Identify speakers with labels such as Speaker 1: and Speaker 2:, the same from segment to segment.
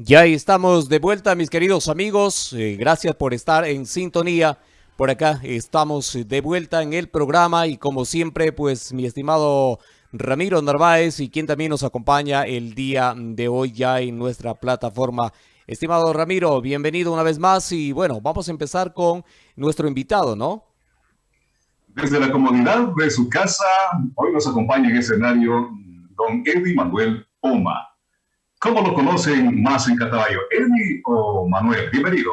Speaker 1: Ya estamos de vuelta, mis queridos amigos. Eh, gracias por estar en sintonía. Por acá estamos de vuelta en el programa y como siempre, pues mi estimado Ramiro Narváez y quien también nos acompaña el día de hoy ya en nuestra plataforma. Estimado Ramiro, bienvenido una vez más y bueno, vamos a empezar con nuestro invitado, ¿no?
Speaker 2: Desde la comodidad de su casa, hoy nos acompaña en escenario don Eddie Manuel Oma. ¿Cómo lo conocen más en Cataballo? ¿Eddie o Manuel? Bienvenido.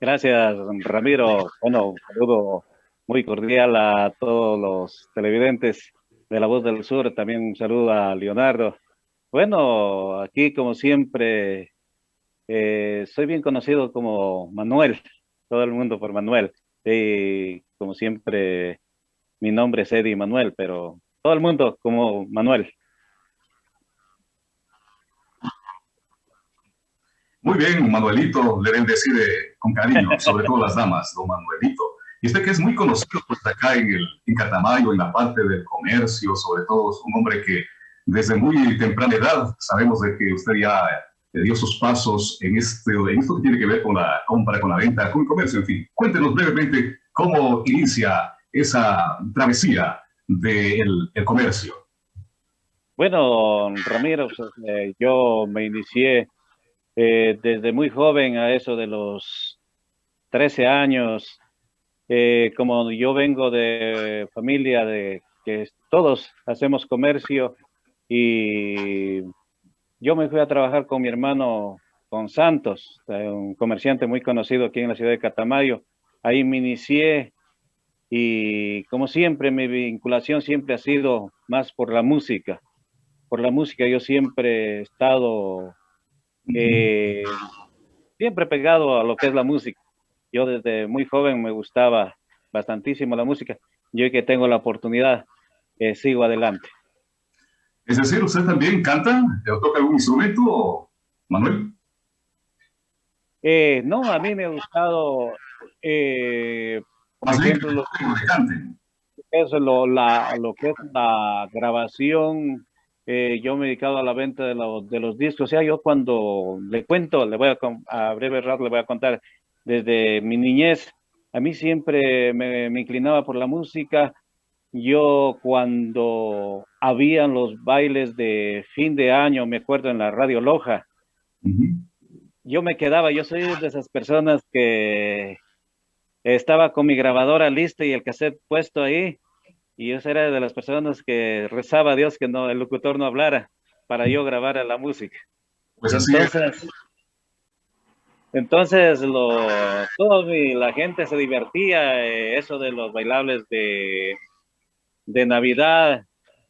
Speaker 3: Gracias, Ramiro. Bueno, un saludo muy cordial a todos los televidentes de La Voz del Sur. También un saludo a Leonardo. Bueno, aquí como siempre, eh, soy bien conocido como Manuel, todo el mundo por Manuel. Y como siempre, mi nombre es Eddie Manuel, pero todo el mundo como Manuel.
Speaker 2: Muy bien, Manuelito, le deben decir con cariño, sobre todo las damas, don Manuelito. Y usted que es muy conocido pues, acá en, el, en Catamayo, en la parte del comercio, sobre todo es un hombre que desde muy temprana edad sabemos de que usted ya dio sus pasos en, este, en esto que tiene que ver con la compra, con la venta, con el comercio, en fin. Cuéntenos brevemente cómo inicia esa travesía del comercio.
Speaker 3: Bueno, Ramiro, pues, eh, yo me inicié eh, desde muy joven, a eso de los 13 años, eh, como yo vengo de familia de que todos hacemos comercio y yo me fui a trabajar con mi hermano, con Santos, un comerciante muy conocido aquí en la ciudad de Catamayo. Ahí me inicié y como siempre mi vinculación siempre ha sido más por la música. Por la música yo siempre he estado eh, siempre pegado a lo que es la música. Yo desde muy joven me gustaba bastantísimo la música. Yo que tengo la oportunidad, eh, sigo adelante.
Speaker 2: Es decir, ¿usted también canta o toca algún instrumento, Manuel?
Speaker 3: Eh, no, a mí me ha gustado, por ejemplo, lo, eso, lo, la, lo que es la grabación eh, yo me he dedicado a la venta de, de, los discos. O sea, yo cuando le cuento, le voy a, a breve rato le voy a contar, desde mi niñez, a mí siempre me, inclinaba por la música. Yo cuando habían los bailes de fin de año, me acuerdo en la Radio Loja, yo me quedaba, yo soy de esas personas que estaba con mi grabadora lista y el cassette puesto ahí y yo era de las personas que rezaba a Dios que no, el locutor no hablara para yo grabar la música.
Speaker 2: Pues así entonces,
Speaker 3: entonces lo, todo la gente se divertía, eh, eso de los bailables de, de Navidad,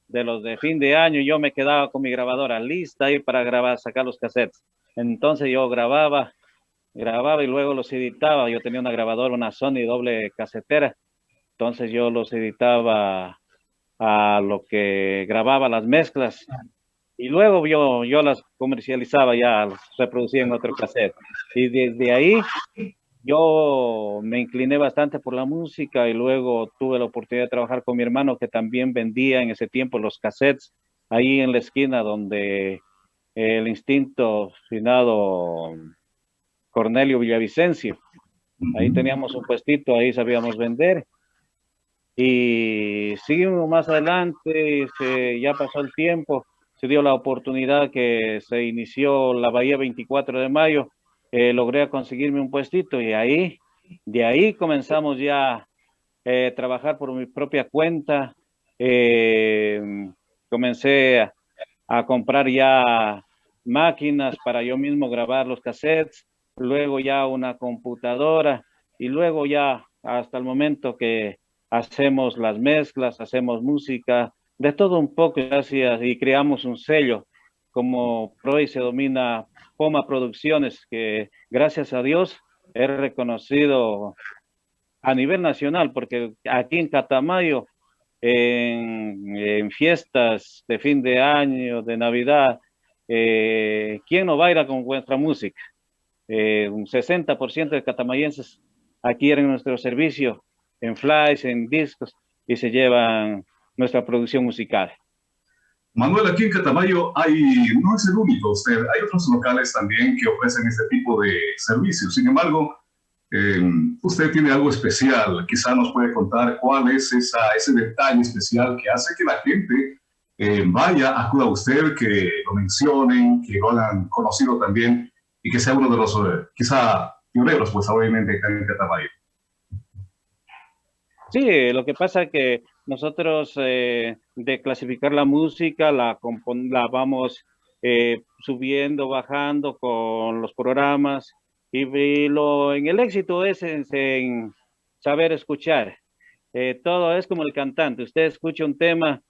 Speaker 3: de los de fin de año, yo me quedaba con mi grabadora lista ahí para grabar, sacar los cassettes. Entonces yo grababa, grababa y luego los editaba. Yo tenía una grabadora, una Sony doble casetera entonces yo los editaba a lo que grababa las mezclas y luego yo, yo las comercializaba ya, las reproducía en otro cassette. Y desde ahí yo me incliné bastante por la música y luego tuve la oportunidad de trabajar con mi hermano que también vendía en ese tiempo los cassettes ahí en la esquina donde el instinto finado Cornelio Villavicencio. Ahí teníamos un puestito, ahí sabíamos vender y seguimos más adelante, se, ya pasó el tiempo, se dio la oportunidad que se inició la Bahía 24 de mayo, eh, logré conseguirme un puestito y ahí, de ahí comenzamos ya eh, trabajar por mi propia cuenta, eh, comencé a, a comprar ya máquinas para yo mismo grabar los cassettes, luego ya una computadora y luego ya hasta el momento que hacemos las mezclas, hacemos música, de todo un poco, y creamos un sello, como hoy se domina Poma Producciones, que gracias a Dios he reconocido a nivel nacional, porque aquí en Catamayo, en, fiestas de fin de año, de Navidad, eh, ¿quién no baila con nuestra música? Eh, un 60% de catamayenses aquí en nuestro servicio en flies, en discos, y se llevan nuestra producción musical.
Speaker 2: Manuel, aquí en Catamayo hay, no es el único usted, hay otros locales también que ofrecen este tipo de servicios. Sin embargo, em, usted tiene algo especial, quizá nos puede contar cuál es esa, ese detalle especial que hace que la gente eh, vaya, acuda a usted, que lo mencionen, que lo hagan conocido también y que sea uno de los, eh, quizá, pioneros, pues obviamente, en Catamayo.
Speaker 3: Sí, lo que pasa es que nosotros eh, de clasificar la música la, la vamos eh, subiendo, bajando con los programas y, lo, en el éxito es en, saber escuchar. Eh, todo es como el cantante. Usted escucha un tema,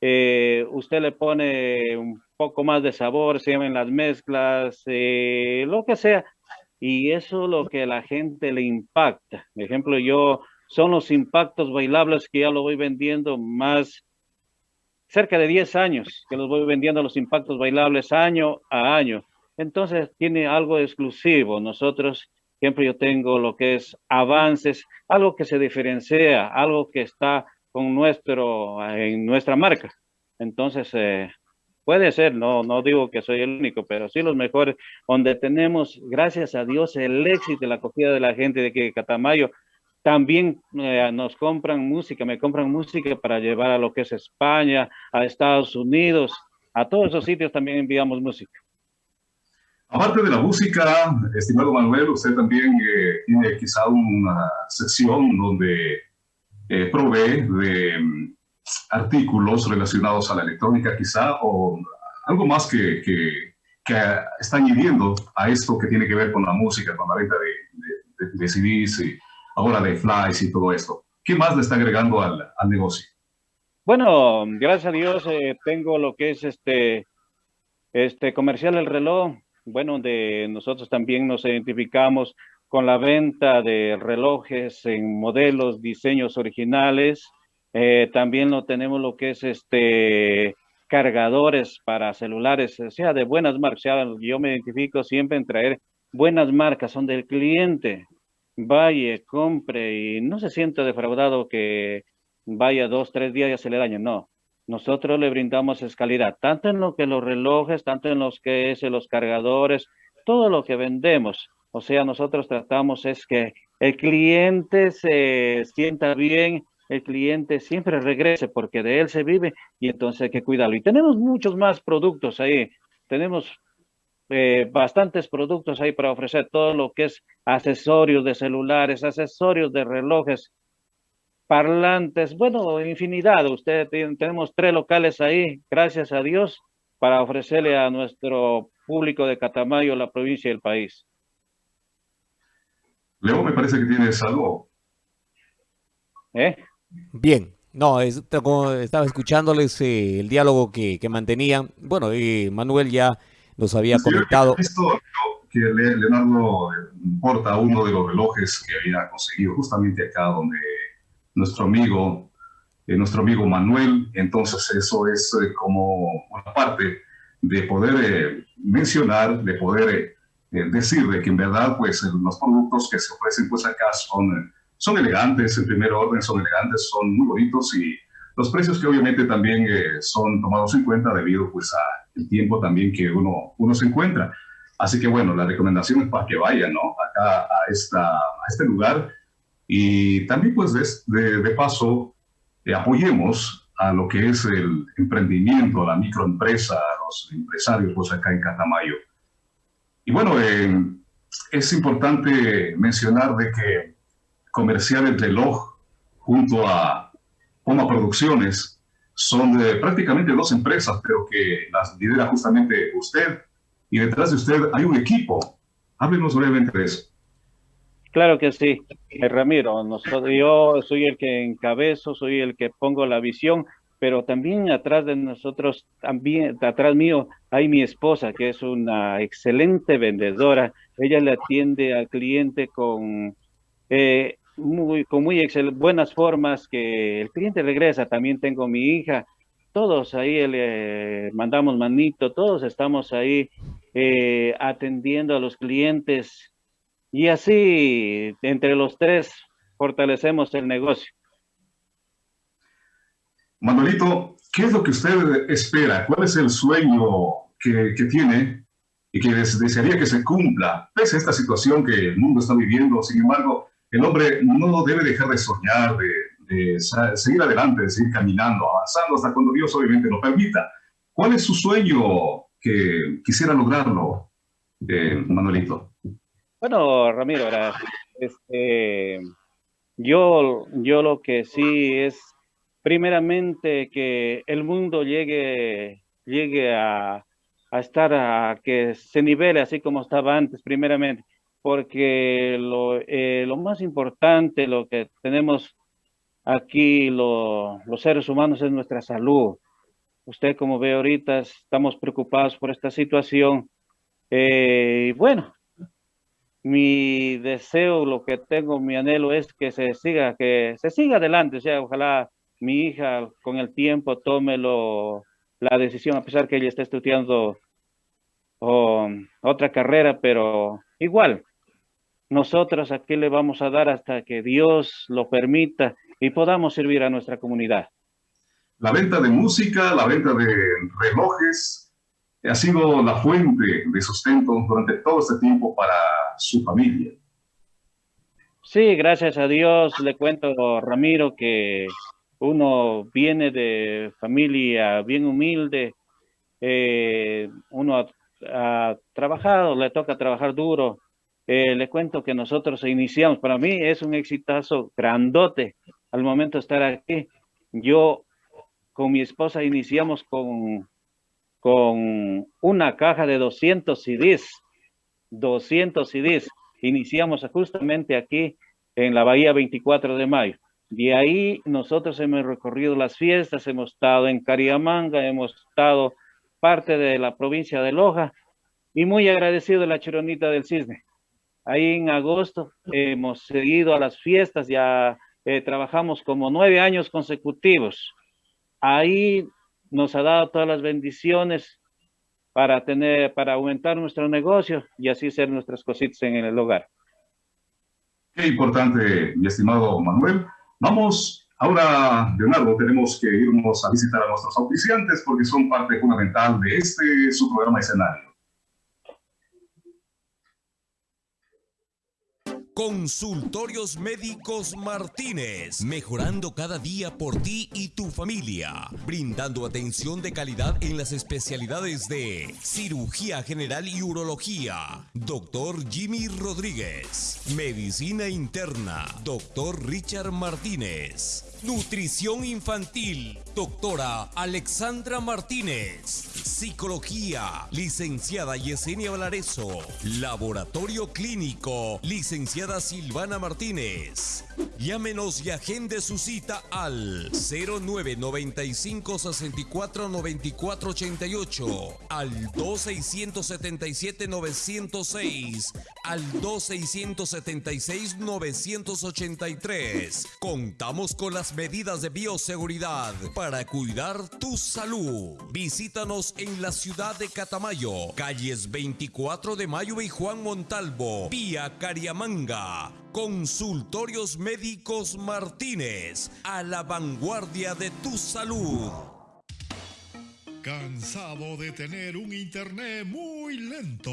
Speaker 3: usted le pone un poco más de sabor, se llaman las mezclas, lo que sea. Y eso es lo que a la gente le impacta. Por ejemplo, yo son los impactos bailables que ya lo voy vendiendo más cerca de 10 años que los voy vendiendo los impactos bailables año a año. Entonces tiene algo exclusivo. Nosotros siempre yo tengo lo que es avances, algo que se diferencia, algo que está con nuestro, en nuestra marca. Entonces, eh, puede ser, no, no digo que soy el único, pero sí los mejores, donde tenemos, gracias a Dios, el éxito la acogida de la gente de que Catamayo también eh, nos compran música, me compran música para llevar a lo que es España, a Estados Unidos, a todos esos sitios también enviamos música.
Speaker 2: Aparte de la música, estimado Manuel, usted también eh, tiene quizá una sección donde eh, provee de mm, artículos relacionados a la electrónica quizá, o algo más que, que, que, está añadiendo a esto que tiene que ver con la música, con la venta de, de, CDs y ahora de flies y todo esto. ¿Qué más le está agregando al, negocio?
Speaker 3: Bueno, gracias a Dios eh, tengo lo que es este, este comercial El Reloj, bueno, donde nosotros también nos identificamos con la venta de relojes en modelos, diseños originales. Eh, también lo tenemos lo que es este cargadores para celulares, sea de buenas marcas. yo me identifico siempre en traer buenas marcas, son del cliente vaya, compre y no se sienta defraudado que vaya dos, tres días y se le daño. No, nosotros le brindamos escalidad, tanto en lo que los relojes, tanto en los que es los cargadores, todo lo que vendemos. O sea, nosotros tratamos es que el cliente se sienta bien, el cliente siempre regrese porque de él se vive y entonces hay que cuidarlo. Y tenemos muchos más productos ahí. Tenemos eh, bastantes productos ahí para ofrecer todo lo que es accesorios de celulares, accesorios de relojes, parlantes, bueno, infinidad. Usted tenemos tres locales ahí, gracias a Dios, para ofrecerle a nuestro público de Catamayo, la provincia y el país.
Speaker 2: Leo, me parece que tienes algo.
Speaker 1: ¿Eh? Bien, no, estaba escuchándoles eh, el diálogo que, que mantenían. Bueno, y Manuel ya nos había comentado.
Speaker 2: Esto que Leonardo importa uno de los relojes que había conseguido justamente acá donde nuestro amigo, eh, nuestro amigo Manuel, entonces eso es eh, como una parte de poder eh, mencionar, de poder decir de que en verdad pues los productos que se ofrecen pues acá son, son elegantes, en primer orden son elegantes, son muy bonitos y los precios que obviamente también son tomados en cuenta debido pues a el tiempo también que uno, uno se encuentra. Así que bueno, la recomendación es para que vayan ¿no? acá a, esta, a este lugar y también pues de, de, paso eh, apoyemos a lo que es el emprendimiento, la microempresa, a los empresarios pues acá en Catamayo. Y bueno, eh, es importante mencionar de que Comercial El Reloj junto a Poma Producciones son de prácticamente dos empresas, pero que las lidera justamente usted y detrás de usted hay un equipo. Háblenos brevemente de eso.
Speaker 3: Claro que sí, eh, Ramiro. Nosotros, yo soy el que encabezo, soy el que pongo la visión, pero también atrás de nosotros, también atrás mío, hay mi esposa, que es una excelente vendedora. Ella le atiende al cliente con eh, muy, con muy buenas formas, que el cliente regresa. También tengo mi hija, todos ahí le mandamos manito, todos estamos ahí eh, atendiendo a los clientes y así entre los tres fortalecemos el negocio.
Speaker 2: Manuelito, ¿qué es lo que usted espera? ¿Cuál es el sueño que, que tiene y que desearía que se cumpla, pese a esta situación que el mundo está viviendo? Sin embargo, el hombre no debe dejar de soñar, de, seguir adelante, de seguir caminando, avanzando hasta cuando Dios obviamente lo permita. ¿Cuál es su sueño que quisiera lograrlo, eh, Manuelito?
Speaker 3: Bueno, Ramiro, este, yo, yo lo que sí es primeramente que el mundo llegue, llegue a, estar a que se nivele así como estaba antes, primeramente, porque lo, eh, lo más importante, lo que tenemos aquí los seres humanos es nuestra salud. Usted como ve ahorita estamos preocupados por esta situación. Eh, y bueno, mi deseo, lo que tengo, mi anhelo es que se siga, que se siga adelante, o sea, ojalá mi hija con el tiempo tome lo, la decisión, a pesar que ella está estudiando otra carrera, pero igual, nosotros aquí le vamos a dar hasta que Dios lo permita y podamos servir a nuestra comunidad.
Speaker 2: La venta de música, la venta de relojes, ha sido la fuente de sustento durante todo este tiempo para su familia.
Speaker 3: Sí, gracias a Dios, le cuento, Ramiro, que uno viene de familia bien humilde, eh, uno ha, trabajado, le toca trabajar duro. Eh, le cuento que nosotros iniciamos, para mí es un exitazo grandote al momento de estar aquí. Yo con mi esposa iniciamos con, con una caja de 200 CDs, 200 CDs. Iniciamos justamente aquí en la Bahía 24 de Mayo. De ahí nosotros hemos recorrido las fiestas, hemos estado en Cariamanga, hemos estado parte de la provincia de Loja y muy agradecido de la Chironita del Cisne. Ahí en agosto hemos seguido a las fiestas, ya eh, trabajamos como nueve años consecutivos. Ahí nos ha dado todas las bendiciones para tener, para aumentar nuestro negocio y así hacer nuestras cositas en el hogar.
Speaker 2: Qué importante, mi estimado Manuel. Vamos, ahora, Leonardo, tenemos que irnos a visitar a nuestros auspiciantes porque son parte fundamental de este, su programa escenario.
Speaker 4: Consultorios Médicos Martínez, mejorando cada día por ti y tu familia, brindando atención de calidad en las especialidades de cirugía general y urología. Doctor Jimmy Rodríguez, medicina interna. Doctor Richard Martínez. Nutrición infantil, doctora Alexandra Martínez. Psicología, licenciada Yesenia Valareso. Laboratorio clínico, licenciada Silvana Martínez. Llámenos y agende su cita al 0995 64 94 88, al 2677 906, al 2676 983. Contamos con las medidas de bioseguridad para cuidar tu salud. Visítanos en la ciudad de Catamayo, calles 24 de Mayo y Juan Montalvo, vía Cariamanga. Consultorios Médicos Martínez, a la vanguardia de tu salud.
Speaker 5: ¿Cansado de tener un internet muy lento?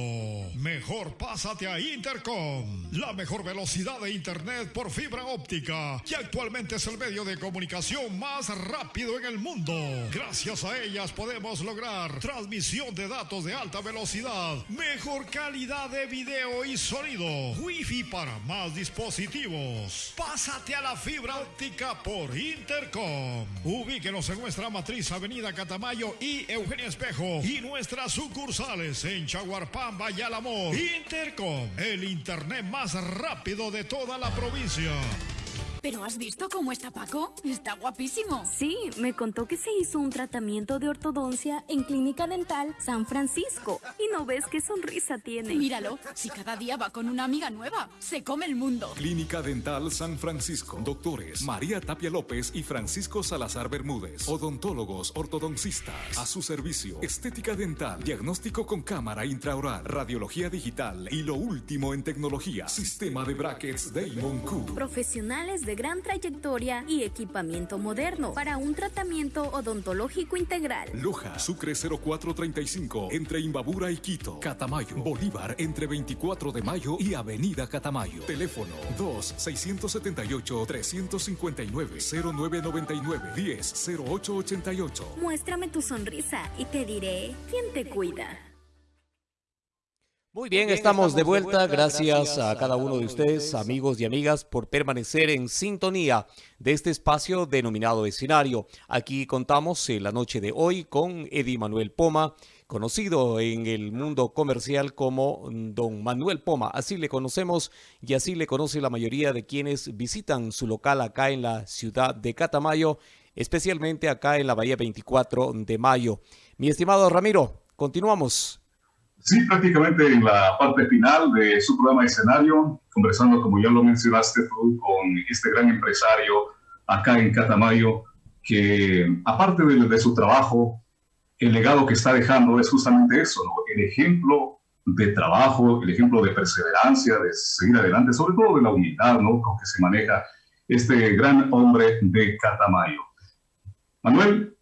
Speaker 5: Mejor pásate a Intercom, la mejor velocidad de internet por fibra óptica, que actualmente es el medio de comunicación más rápido en el mundo. Gracias a ellas podemos lograr transmisión de datos de alta velocidad, mejor calidad de video y sonido, wifi para más dispositivos. Pásate a la fibra óptica por Intercom. Ubíquenos en nuestra matriz Avenida Catamayo y Eugenia Espejo y nuestras sucursales en Chaguarpamba y Alamor. Intercom, el internet más rápido de toda la provincia.
Speaker 6: ¿Pero has visto cómo está Paco? Está guapísimo.
Speaker 7: Sí, me contó que se hizo un tratamiento de ortodoncia en Clínica Dental San Francisco. Y no ves qué sonrisa tiene.
Speaker 6: Míralo, si cada día va con una amiga nueva, se come el mundo.
Speaker 8: Clínica Dental San Francisco. Doctores María Tapia López y Francisco Salazar Bermúdez. Odontólogos ortodoncistas. A su servicio. Estética dental. Diagnóstico con cámara intraoral. Radiología digital. Y lo último en tecnología. Sistema de brackets Damon Q.
Speaker 7: Profesionales de gran trayectoria y equipamiento moderno para un tratamiento odontológico integral.
Speaker 8: Loja, Sucre 0435, entre Imbabura y Quito. Catamayo, Bolívar, entre 24 de mayo y Avenida Catamayo. Teléfono 2-679-359-0999-10-0888.
Speaker 7: Muéstrame tu sonrisa y te diré quién te cuida.
Speaker 1: Muy bien, estamos de vuelta. Gracias a cada uno de ustedes, amigos y amigas, por permanecer en sintonía de este espacio denominado escenario. Aquí contamos en la noche de hoy con Eddie Manuel Poma, conocido en el mundo comercial como Don Manuel Poma. Así le conocemos y así le conoce la mayoría de quienes visitan su local acá en la ciudad de Catamayo, especialmente acá en la Bahía 24 de Mayo. Mi estimado Ramiro, continuamos.
Speaker 2: Sí, prácticamente en la parte final de su programa escenario, conversando, como ya lo mencionaste tú, con este gran empresario acá en Catamayo, que aparte de, de su trabajo, el legado que está dejando es justamente eso, el ejemplo de trabajo, el ejemplo de perseverancia, de seguir adelante, sobre todo de la humildad ¿no? con que se maneja este gran hombre de Catamayo. Manuel,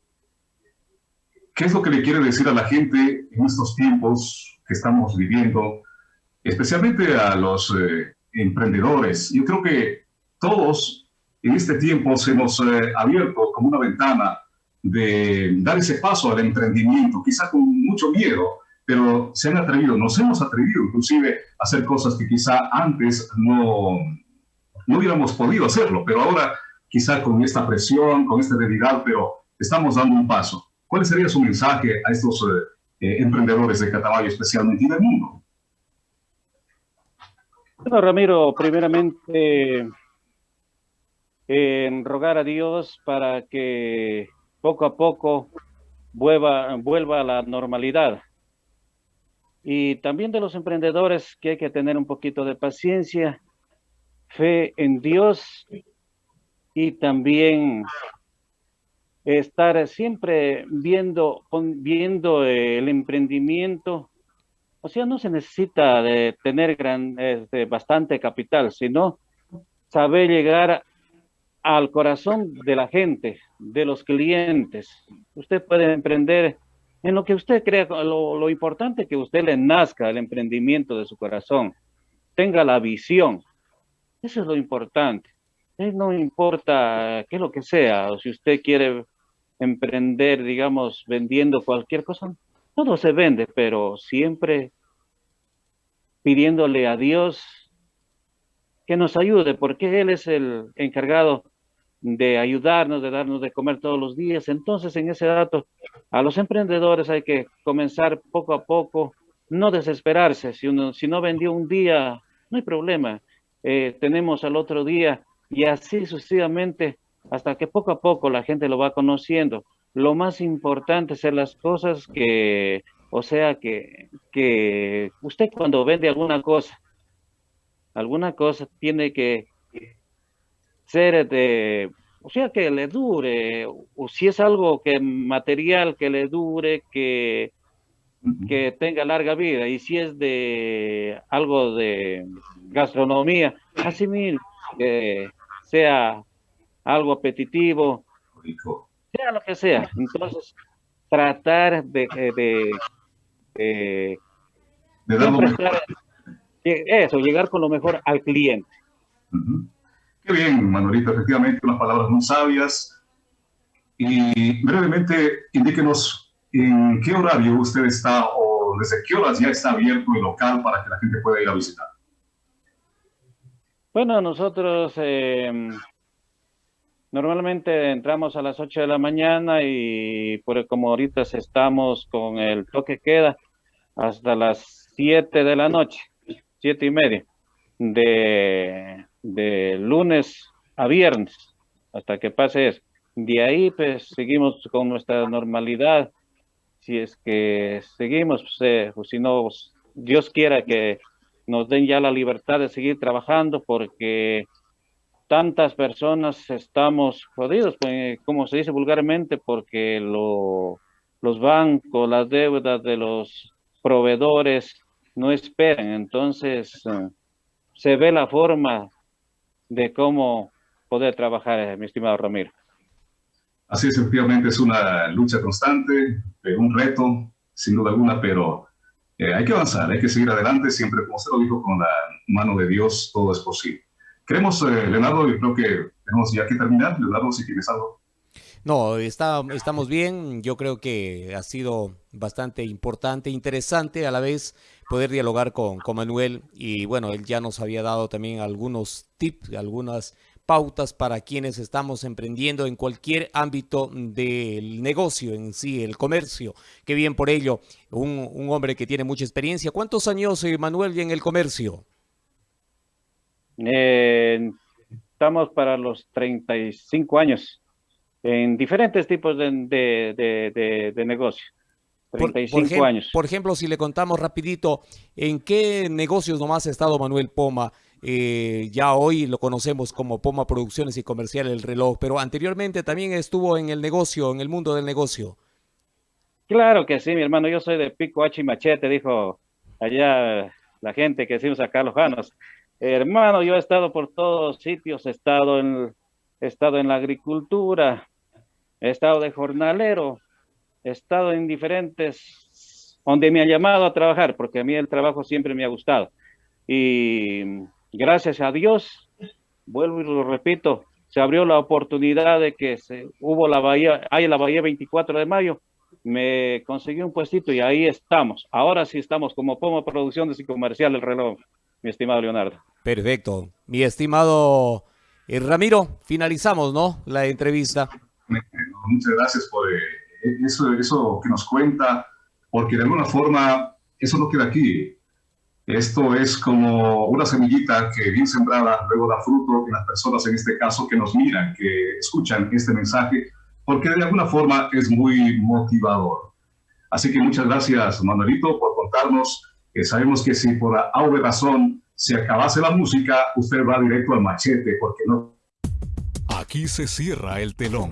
Speaker 2: ¿qué es lo que le quiere decir a la gente en estos tiempos que estamos viviendo, especialmente a los eh, emprendedores. Yo creo que todos en este tiempo se hemos eh, abierto como una ventana de dar ese paso al emprendimiento, quizá con mucho miedo, pero se han atrevido, nos hemos atrevido inclusive a hacer cosas que quizá antes no, no hubiéramos podido hacerlo, pero ahora quizá con esta presión, con esta debilidad, pero estamos dando un paso. ¿Cuál sería su mensaje a estos eh, eh, emprendedores de Catamayo, especialmente en el mundo?
Speaker 3: Bueno, Ramiro, primeramente en rogar a Dios para que poco a poco vuelva, vuelva a la normalidad. Y también de los emprendedores que hay que tener un poquito de paciencia, fe en Dios y también estar siempre viendo, viendo el emprendimiento. O sea, no se necesita de tener gran, este, bastante capital, sino saber llegar al corazón de la gente, de los clientes. Usted puede emprender en lo que usted crea, lo, importante que usted le nazca el emprendimiento de su corazón, tenga la visión. Eso es lo importante. No importa qué es lo que sea, o si usted quiere emprender, digamos, vendiendo cualquier cosa, todo se vende, pero siempre pidiéndole a Dios que nos ayude, porque Él es el encargado de ayudarnos, de darnos de comer todos los días. Entonces, en ese dato, a los emprendedores hay que comenzar poco a poco, no desesperarse. Si, uno, si no vendió un día, no hay problema. Eh, tenemos al otro día y así sucesivamente hasta que poco a poco la gente lo va conociendo. Lo más importante es las cosas que, o sea, que, que usted cuando vende alguna cosa, alguna cosa tiene que ser de, o sea, que le dure, o si es algo que material que le dure, que, que tenga larga vida, y si es de algo de gastronomía, así mismo, que sea algo apetitivo, sea lo que sea. Entonces, tratar de, de, de, eso, llegar con lo mejor al cliente.
Speaker 2: Qué bien, Manuelito, efectivamente, unas palabras muy sabias. Y brevemente, indíquenos en qué horario usted está o desde qué horas ya está abierto el local para que la gente pueda ir a visitar.
Speaker 3: Bueno, nosotros eh, Normalmente entramos a las 8 de la mañana y por como ahorita estamos con el toque queda hasta las 7 de la noche, 7 y media, de, de lunes a viernes, hasta que pase eso. De ahí pues seguimos con nuestra normalidad, si es que seguimos, pues, eh, pues, si no, pues, Dios quiera que nos den ya la libertad de seguir trabajando porque tantas personas estamos jodidos, pues, como se dice vulgarmente, porque lo, los bancos, las deudas de los proveedores no esperan. Entonces, eh, se ve la forma de cómo poder trabajar, eh, mi estimado Ramiro.
Speaker 2: Así es, efectivamente es una lucha constante, eh, un reto, sin duda alguna, pero eh, hay que avanzar, hay que seguir adelante, siempre, como usted lo dijo, con la mano de Dios todo es posible. Queremos, Leonardo, y creo que tenemos ya que terminar. Leonardo, si tienes algo.
Speaker 1: No, está, estamos bien. Yo creo que ha sido bastante importante, interesante a la vez poder dialogar con, con Manuel. Y bueno, él ya nos había dado también algunos tips, algunas pautas para quienes estamos emprendiendo en cualquier ámbito del negocio en sí, el comercio. Qué bien por ello, un, un hombre que tiene mucha experiencia. ¿Cuántos años, eh, Manuel, en el comercio?
Speaker 3: Eh, estamos para los 35 años en diferentes tipos de, de, de, negocio. 35
Speaker 1: por,
Speaker 3: años.
Speaker 1: Por ejemplo, si le contamos rapidito, ¿en qué negocios nomás ha estado Manuel Poma? Eh, ya hoy lo conocemos como Poma Producciones y Comercial El Reloj, pero anteriormente también estuvo en el negocio, en el mundo del negocio.
Speaker 3: Claro que sí, mi hermano, yo soy de Pico H y Machete, dijo allá la gente que decimos acá los Janos. Hermano, yo he estado por todos sitios, he estado en, he estado en la agricultura, he estado de jornalero, he estado en diferentes, donde me han llamado a trabajar, porque a mí el trabajo siempre me ha gustado. Y gracias a Dios, vuelvo y lo repito, se abrió la oportunidad de que se, hubo la bahía, hay la bahía 24 de mayo, me conseguí un puestito y ahí estamos. Ahora sí estamos como Pomo Producciones y Comercial El Reloj, mi estimado Leonardo.
Speaker 1: Perfecto. Mi estimado eh, Ramiro, finalizamos, ¿no? La entrevista.
Speaker 2: Muchas gracias por eh, eso, eso que nos cuenta, porque de alguna forma eso no queda aquí. Esto es como una semillita que bien sembrada luego da fruto en las personas, en este caso, que nos miran, que escuchan este mensaje, porque de alguna forma es muy motivador. Así que muchas gracias, Manuelito, por contarnos. Que sabemos que si por alguna razón se acabase la música, usted va directo al machete, porque no.
Speaker 8: Aquí se cierra el telón.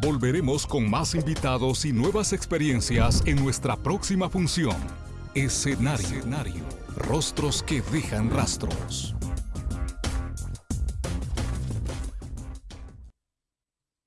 Speaker 8: Volveremos con más invitados y nuevas experiencias en nuestra próxima función. Escenario. Escenario. Rostros que dejan rastros.